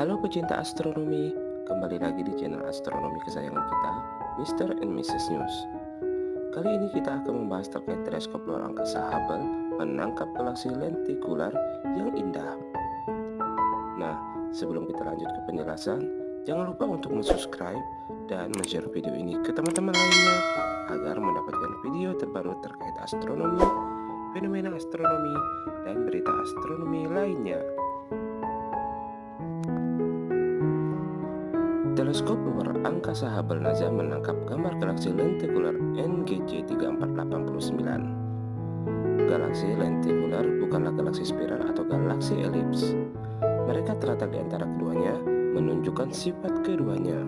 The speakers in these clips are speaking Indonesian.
Halo pecinta astronomi, kembali lagi di channel astronomi kesayangan kita, Mr. and Mrs. News. Kali ini kita akan membahas terkait teleskop luar angkasa Hubble menangkap galaksi lentikular yang indah. Nah, sebelum kita lanjut ke penjelasan, jangan lupa untuk subscribe dan share video ini ke teman-teman lainnya agar mendapatkan video terbaru terkait astronomi, fenomena astronomi, dan berita astronomi lainnya. Teleskop luar angkasa Hubble NASA menangkap gambar galaksi lentikular NGC 3489. Galaksi lentikular bukanlah galaksi spiral atau galaksi elips. Mereka terletak di antara keduanya, menunjukkan sifat keduanya.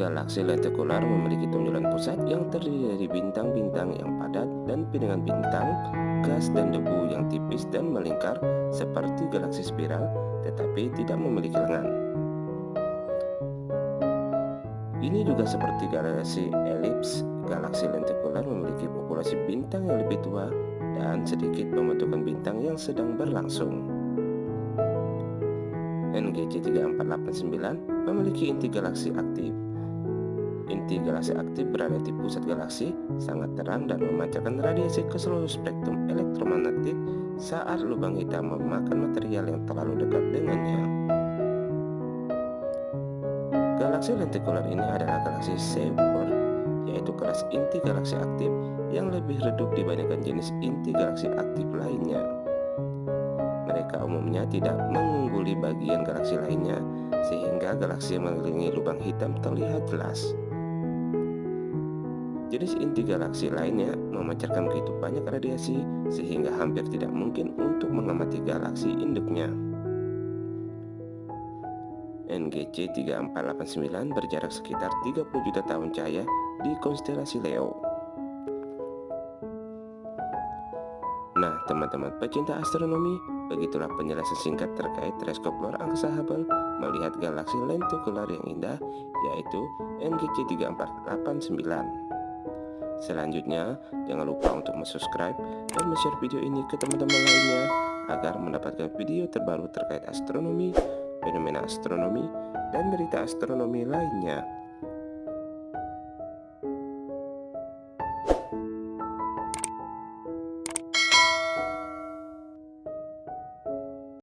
Galaksi lentikular memiliki tonjolan pusat yang terdiri dari bintang-bintang yang padat dan piringan bintang, gas dan debu yang tipis dan melingkar seperti galaksi spiral tetapi tidak memiliki lengan. Ini juga seperti galaksi elips, galaksi lentikular memiliki populasi bintang yang lebih tua dan sedikit pembentukan bintang yang sedang berlangsung. NGC 3489 memiliki inti galaksi aktif. Inti galaksi aktif berada di pusat galaksi, sangat terang dan memancarkan radiasi ke seluruh spektrum elektromagnetik saat lubang hitam memakan material yang terlalu dekat dengannya. Galaksi lentikular ini adalah galaksi Seyfert, yaitu kelas inti galaksi aktif yang lebih redup dibandingkan jenis inti galaksi aktif lainnya. Mereka umumnya tidak mengungguli bagian galaksi lainnya, sehingga galaksi yang mengelilingi lubang hitam terlihat jelas. Jenis inti galaksi lainnya memancarkan begitu banyak radiasi sehingga hampir tidak mungkin untuk mengamati galaksi induknya. NGC 3489 berjarak sekitar 30 juta tahun cahaya di konstelasi Leo. Nah, teman-teman pecinta astronomi, begitulah penjelasan singkat terkait teleskop luar angkasa Hubble melihat galaksi lentikular yang indah, yaitu NGC 3489. Selanjutnya, jangan lupa untuk subscribe dan share video ini ke teman-teman lainnya agar mendapatkan video terbaru terkait astronomi, fenomena astronomi, dan berita astronomi lainnya.